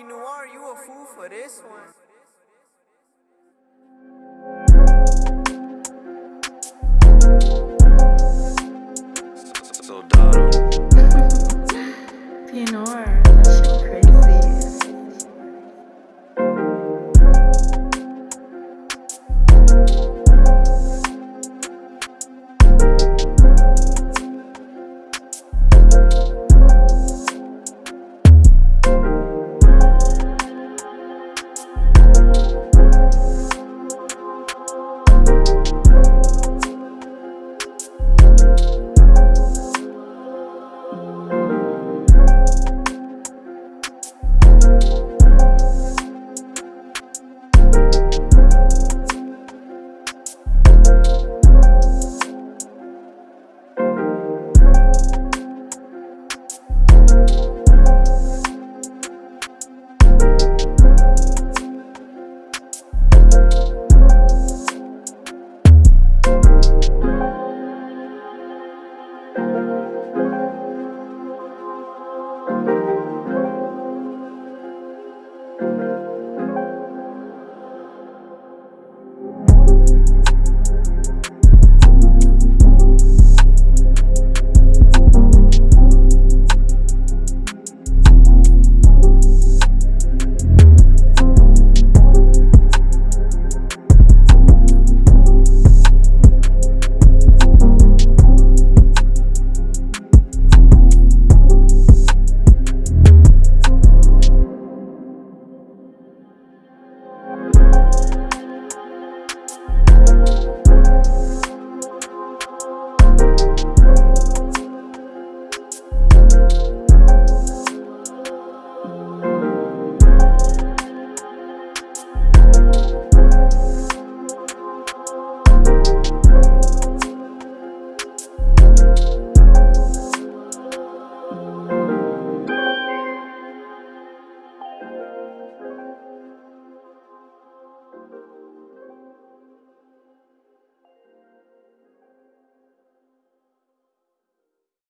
Noir, you a fool for this one.